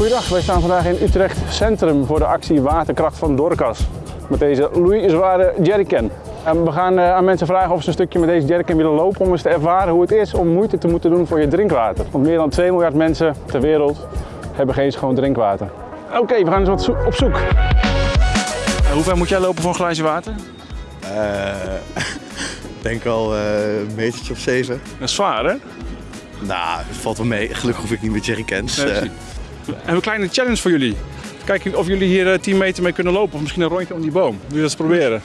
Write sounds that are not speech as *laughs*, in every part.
Goedendag, wij staan vandaag in Utrecht Centrum voor de actie Waterkracht van Dorcas. Met deze Louis zware jerrycan. En we gaan eh, aan mensen vragen of ze een stukje met deze jerrycan willen lopen om eens te ervaren hoe het is om moeite te moeten doen voor je drinkwater. Want meer dan 2 miljard mensen ter wereld hebben geen schoon drinkwater. Oké, we gaan eens wat zo- op zoek. hoe ver moet jij lopen voor een glaasje water? Eh, *laughs* Ik denk al eh, een metertje of zeven. Dat is zwaar, hè? Nou, valt wel mee. Gelukkig hoef ik niet met jerrycans. Nee, Eh. We hebben een kleine challenge voor jullie. Kijken of jullie hier eh, 10 meter mee kunnen lopen of misschien een rondje om die boom. Wil je dat eens proberen?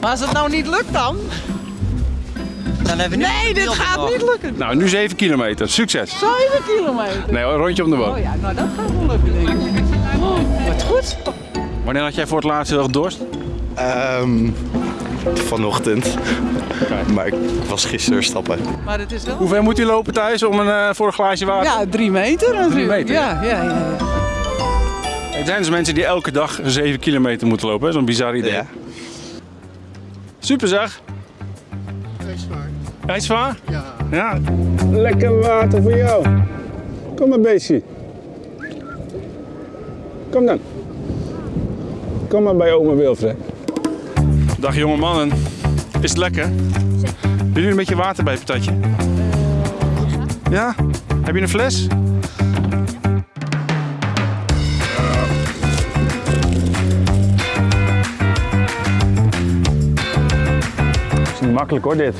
Maar als het nou niet lukt dan? Dan hebben we nu Nee, dit gaat niet lukken. Nou, nu 7 kilometer. Succes! 7 kilometer. Nee, een rondje om de boom. Oh ja, nou dat gaat wel lukken denk ik. Oh, wat goed. Wanneer had jij voor het laatst heel erg dorst? ehm, vanochtend. Maar ik was gisteren stappen. Maar het is wel... Hoe ver moet u lopen thuis om een, eh, voor een glaasje water? Ja, drie meter natuurlijk. meter, Ja, ja, ja. ja. Er zijn dus mensen die elke dag 7 kilometer moeten lopen. Zo'n bizar idee. Ja. Super zeg. Hij is zwaar? Ja. ja. Lekker water voor jou. Kom maar beestje. Kom dan. Kom maar bij oma Wilfred. Dag jonge mannen. Is het lekker? Willen jullie een beetje water bij het patatje? Ja? Heb je een fles? is niet makkelijk hoor, dit.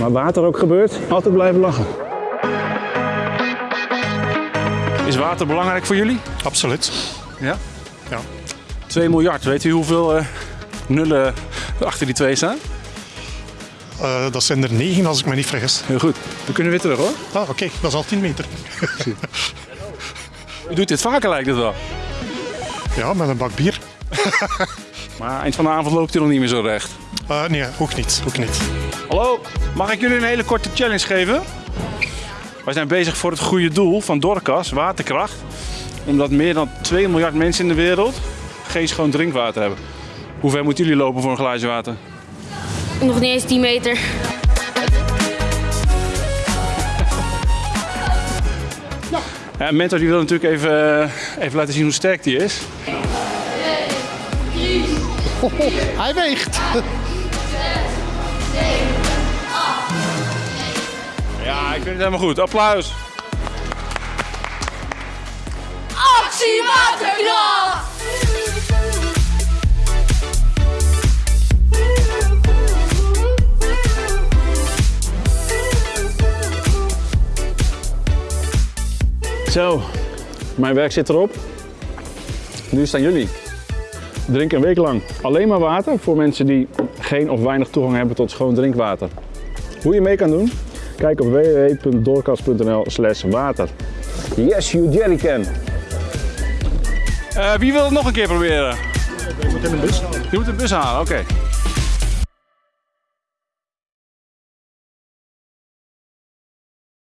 Maar water ook gebeurt, altijd blijven lachen. Is water belangrijk voor jullie? Absoluut. Ja. Ja. 2 miljard, weet u hoeveel eh, nullen achter die twee staan? Eh, dat zijn er negen als ik me niet vergis. Heel goed. We kunnen weer terug hoor. Ah, oké, dat is al 10 meter. *laughs* U doet dit vaker lijkt het wel. Ja, met een bak bier. *laughs* Maar eind van de avond loopt u nog niet meer zo recht. Eh, nee, ook niet. Ook niet. Hallo, mag ik jullie een hele korte challenge geven? Wij zijn bezig voor het goede doel van Dorcas, waterkracht. Omdat meer dan 2 miljard mensen in de wereld geen schoon drinkwater hebben. Hoe ver moeten jullie lopen voor een glaasje water? Nog niet eens 10 meter. Ja, Mentor die wil natuurlijk even, eh, even laten zien hoe sterk die is. Hij weegt. Ja, ik vind het helemaal goed. Applaus. Waterkracht! Zo, mijn werk zit erop. Nu staan jullie. Drink een week lang alleen maar water voor mensen die geen of weinig toegang hebben tot schoon drinkwater. Hoe je mee kan doen? Kijk op www.doorkast.nl slash water. Yes, you jerrycan. Uh, wie wil het nog een keer proberen? Je moet een bus halen. Je moet een bus halen, oké.